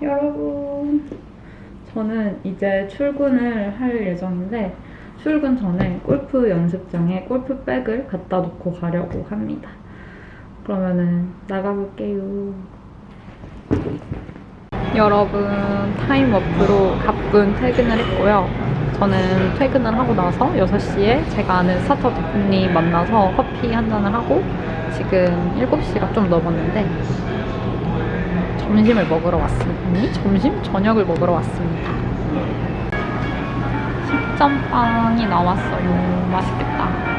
여러분 저는 이제 출근을 할 예정인데 출근 전에 골프 연습장에 골프백을 갖다 놓고 가려고 합니다. 그러면은 나가볼게요. 여러분 time warp로 가뿐한 퇴근을 했고요. 저는 퇴근을 하고 나서 6시에 제가 아는 스타트업 대표님 만나서 커피 한 잔을 하고 지금 7시가 좀 넘었는데 점심을 먹으러 왔습니다. 점심? 저녁을 먹으러 왔습니다. 식전빵이 나왔어요. 맛있겠다.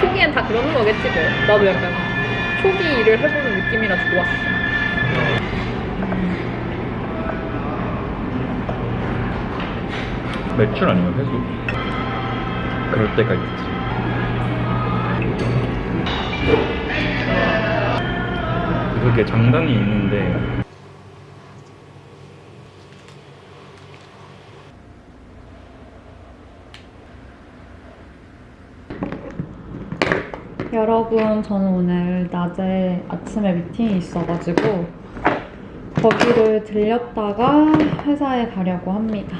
초기엔 다 그러는 거겠지 뭐. 나도 약간 초기 일을 해보는 느낌이라 좋았어. 매출 아니면 회수? 그럴 때가 있지. 그게 장단이 있는데 여러분, 저는 오늘 낮에 아침에 미팅이 있어가지고 거기를 들렸다가 회사에 가려고 합니다.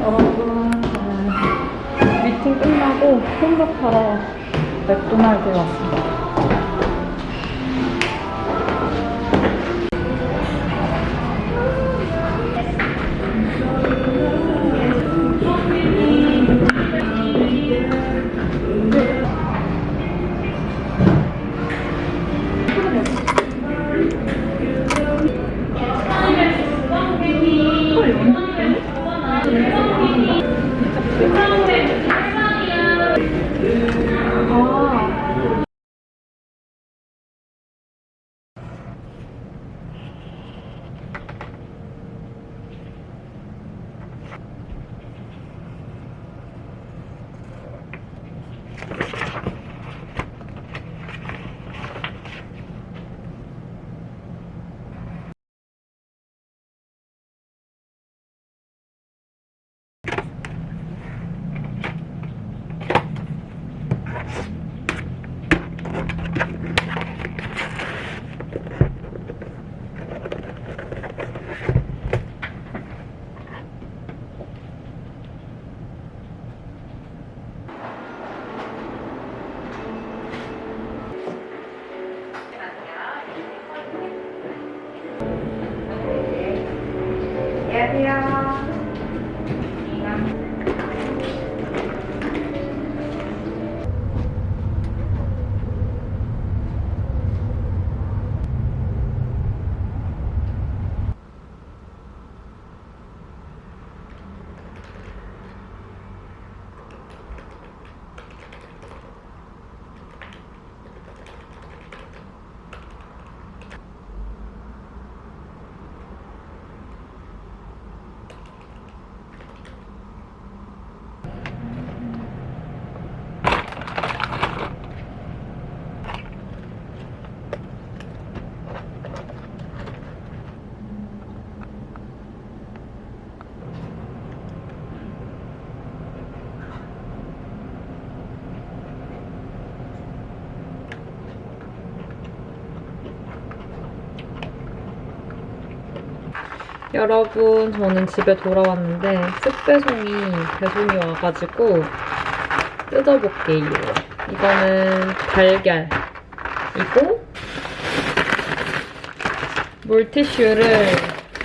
여러분, 미팅 끝나고 홈복하러 맥도날드에 왔습니다. 呀。 여러분 저는 집에 돌아왔는데 쑥배송이 배송이 와가지고 뜯어볼게요. 이거는 달걀이고 물티슈를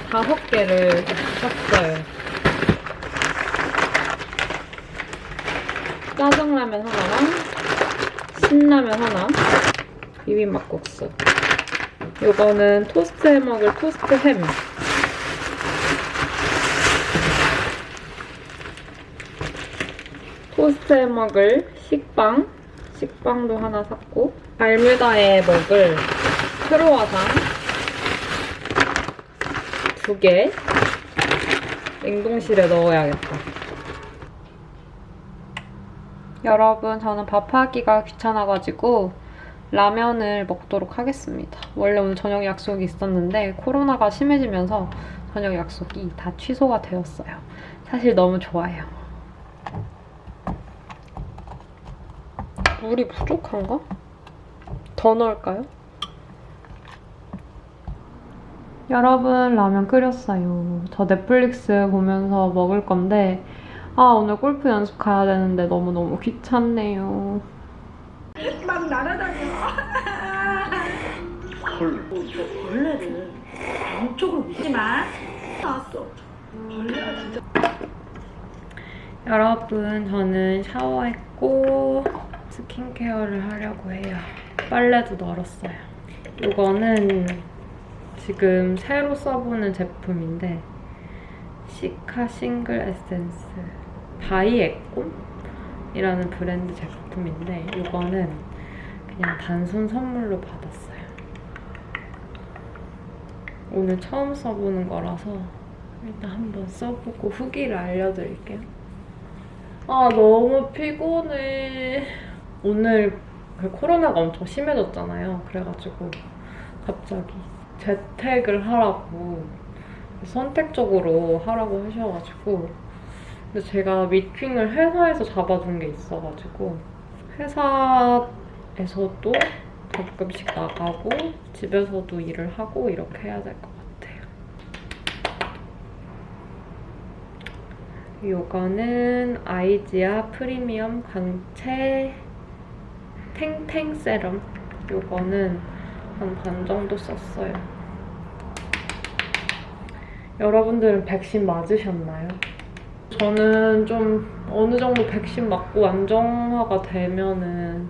다섯 개를 샀어요. 짜장라면 하나랑 신라면 하나 비빔막국수 이거는 토스트 해 먹을 토스트 햄 토스트해 먹을 식빵 식빵도 하나 샀고 발뮤다에 먹을 크로와상 두 개 냉동실에 넣어야겠다. 여러분, 저는 밥하기가 귀찮아가지고 라면을 먹도록 하겠습니다. 원래 오늘 저녁 약속이 있었는데 코로나가 심해지면서 저녁 약속이 다 취소가 되었어요. 사실 너무 좋아요. 물이 부족한가? 더 넣을까요? 여러분 라면 끓였어요. 저 넷플릭스 보면서 먹을 건데 아 오늘 골프 연습 가야 되는데 너무너무 귀찮네요. 막 날아다녀. 헐. 벌레를 양쪽으로 미지 마. 나왔어. 벌레가 진짜. 여러분 저는 샤워했고 스킨케어를 하려고 해요. 빨래도 널었어요. 이거는 지금 새로 써보는 제품인데 시카 싱글 에센스 바이에꼼이라는 브랜드 제품인데 이거는 그냥 단순 선물로 받았어요. 오늘 처음 써보는 거라서 일단 한번 써보고 후기를 알려드릴게요. 아 너무 피곤해. 오늘 그 코로나가 엄청 심해졌잖아요. 그래가지고 갑자기 재택을 하라고 선택적으로 하라고 하셔가지고 근데 제가 미팅을 회사에서 잡아둔 게 있어가지고 회사에서도 가끔씩 나가고 집에서도 일을 하고 이렇게 해야 될 것 같아요. 이거는 아이지아 프리미엄 광채 탱탱 세럼 이거는 한 반 정도 썼어요. 여러분들은 백신 맞으셨나요? 저는 좀 어느 정도 백신 맞고 안정화가 되면은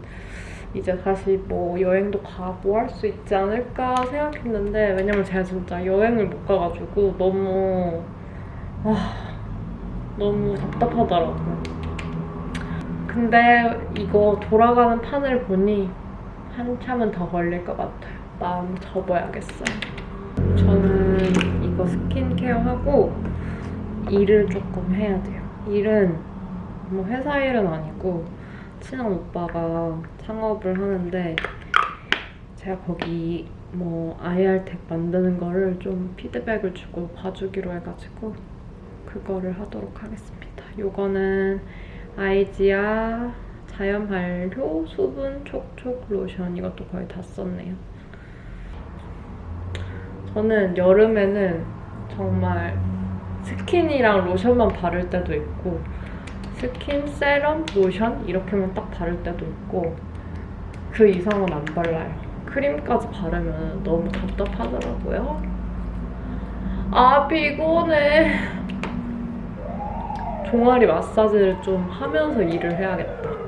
이제 다시 뭐 여행도 가고 할 수 있지 않을까 생각했는데 왜냐면 제가 진짜 여행을 못 가가지고 너무 아 너무 답답하더라고요. 근데 이거 돌아가는 판을 보니 한참은 더 걸릴 것 같아요. 마음 접어야겠어요. 저는 이거 스킨케어 하고 일을 조금 해야 돼요. 일은 뭐 회사 일은 아니고 친한 오빠가 창업을 하는데 제가 거기 뭐 IR텍 만드는 거를 좀 피드백을 주고 봐주기로 해가지고 그거를 하도록 하겠습니다. 요거는 아이지아 자연 발효 수분 촉촉 로션 이것도 거의 다 썼네요. 저는 여름에는 정말 스킨이랑 로션만 바를 때도 있고 스킨, 세럼, 로션 이렇게만 딱 바를 때도 있고 그 이상은 안 발라요. 크림까지 바르면 너무 답답하더라고요. 아 피곤해. 종아리 마사지를 좀 하면서 일을 해야겠다.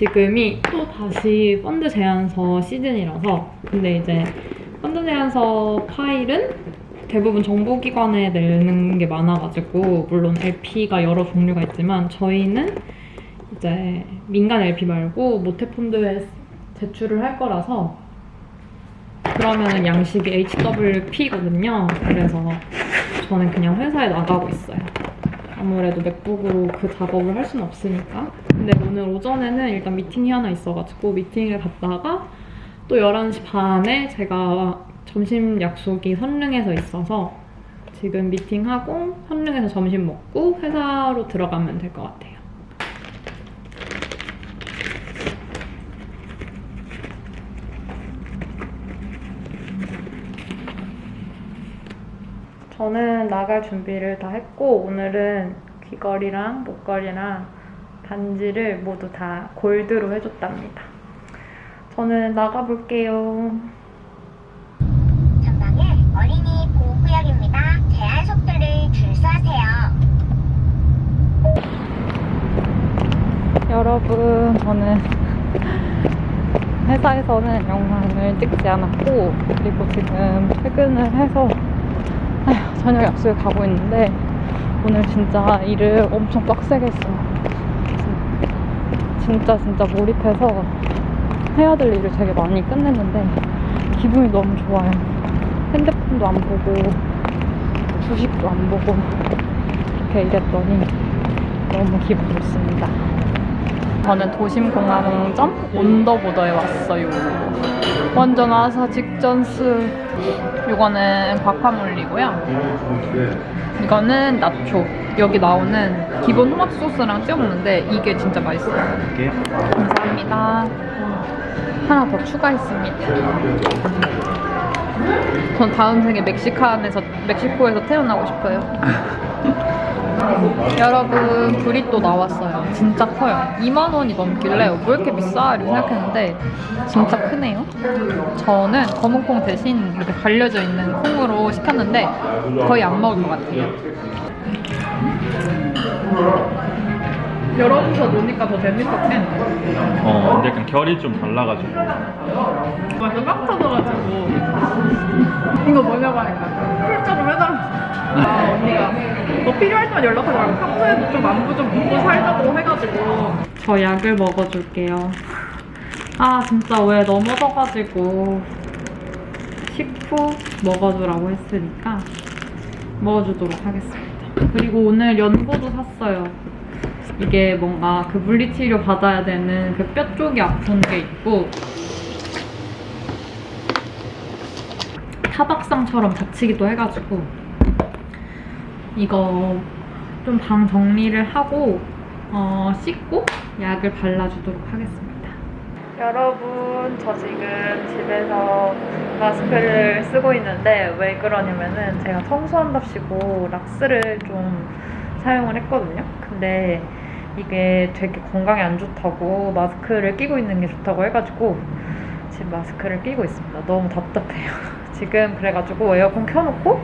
지금이 또 다시 펀드 제안서 시즌이라서 근데 이제 펀드 제안서 파일은 대부분 정보기관에 내는 게 많아가지고 물론 LP가 여러 종류가 있지만 저희는 이제 민간 LP 말고 모태펀드에 제출을 할 거라서 그러면은 양식이 HWP거든요. 그래서 저는 그냥 회사에 나가고 있어요. 아무래도 맥북으로 그 작업을 할 수는 없으니까. 근데 오늘 오전에는 일단 미팅이 하나 있어가지고 미팅을 갔다가 또 11시 반에 제가 점심 약속이 선릉에서 있어서 지금 미팅하고 선릉에서 점심 먹고 회사로 들어가면 될 것 같아요. 저는 나갈 준비를 다 했고 오늘은 귀걸이랑 목걸이랑 반지를 모두 다 골드로 해줬답니다. 저는 나가볼게요. 어린이 보호구역입니다. 제한 속도를 준수하세요. 여러분, 저는 회사에서는 영상을 찍지 않았고, 그리고 지금 퇴근을 해서 저녁 약속에 가고 있는데, 오늘 진짜 일을 엄청 빡세게 했어요. 진짜 진짜 몰입해서 해야 될 일을 되게 많이 끝냈는데, 기분이 너무 좋아요. 핸드폰도 안 보고, 주식도 안 보고, 이렇게 일했더니 너무 기분 좋습니다. 저는 도심공항점 온더보더에 왔어요. 완전 아사 직전스. 이거는 과카몰리고요. 이거는 나초. 여기 나오는 기본 토마토 소스랑 찍어 먹는데 이게 진짜 맛있어요. 감사합니다. 하나 더 추가했습니다. 전 다음 생에 멕시칸에서 멕시코에서 태어나고 싶어요. 여러분 브리또 나왔어요. 진짜 커요. 2만 원이 넘길래 왜 이렇게 비싸? 이렇게 생각했는데 진짜 크네요. 저는 검은 콩 대신 이렇게 갈려져 있는 콩으로 시켰는데 거의 안 먹을 것 같아요. 여러분서 노니까 더 재밌었지? 어 근데 약간 결이 좀 달라가지고. 완전 깜 터져가지고. 이거 뭐냐고 하니까 풀자로 해달라 아 언니가. 너 필요할 때만 연락하지 말고 평소에도 좀 안부 좀 묻고 살자고 해가지고. 저 약을 먹어줄게요. 아 진짜 왜 넘어져가지고 식후 먹어주라고 했으니까 먹어주도록 하겠습니다. 그리고 오늘 연고도 샀어요 이게 뭔가 그 물리치료 받아야 되는 그 뼈 쪽이 아픈 게 있고 타박상처럼 다치기도 해가지고 이거 좀 방 정리를 하고 어, 씻고 약을 발라주도록 하겠습니다. 여러분 저 지금 집에서 마스크를 쓰고 있는데 왜 그러냐면은 제가 청소한답시고 락스를 좀 사용을 했거든요. 근데 이게 되게 건강에 안 좋다고 마스크를 끼고 있는 게 좋다고 해가지고 지금 마스크를 끼고 있습니다. 너무 답답해요. 지금 그래가지고 에어컨 켜놓고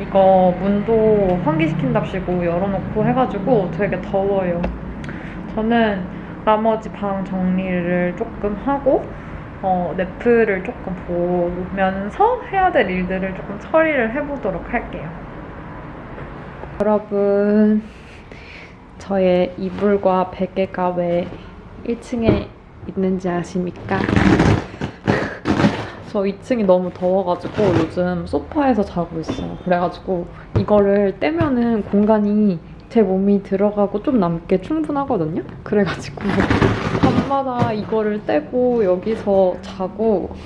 이거 문도 환기시킨답시고 열어놓고 해가지고 되게 더워요. 저는 나머지 방 정리를 조금 하고 어, 넷플을 조금 보면서 해야 될 일들을 조금 처리를 해보도록 할게요. 여러분, 저의 이불과 베개가 왜 1층에 있는지 아십니까? 저 2층이 너무 더워가지고 요즘 소파에서 자고 있어요. 그래가지고 이거를 떼면은 공간이 제 몸이 들어가고 좀 남게 충분하거든요? 그래가지고 밤마다 이거를 떼고 여기서 자고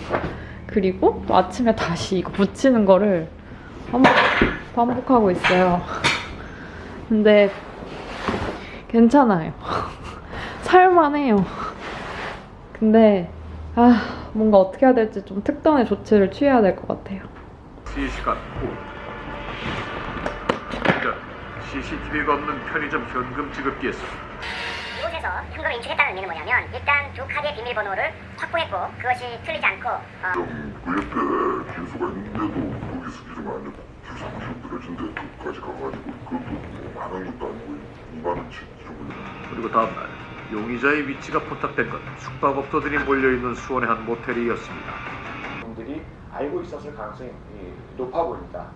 그리고 또 아침에 다시 이거 붙이는 거를 반복, 반복하고 있어요. 근데 괜찮아요. 살만해요. 근데 아 뭔가 어떻게 해야 될지 좀 특단의 조치를 취해야 될 것 같아요. 시시간 후 CCTV가 없는 편의점 현금 지급기에서 이곳에서 현금을 인출했다는 의미는 뭐냐면 일단 두 카드의 비밀번호를 확보했고 그것이 틀리지 않고 어, 그 옆에 기수가 있는데도 거기 스키좀 안 되고 기수 90 들어진 데까지 가가지고 그것도 뭐 많은 것도 아니고 2만 원치 정도 그리고 다음날 용의자의 위치가 포착된 건 숙박업소들이 몰려있는 수원의 한 모텔이었습니다. 분들이 알고 있었을 가능성이 높아 보입니다.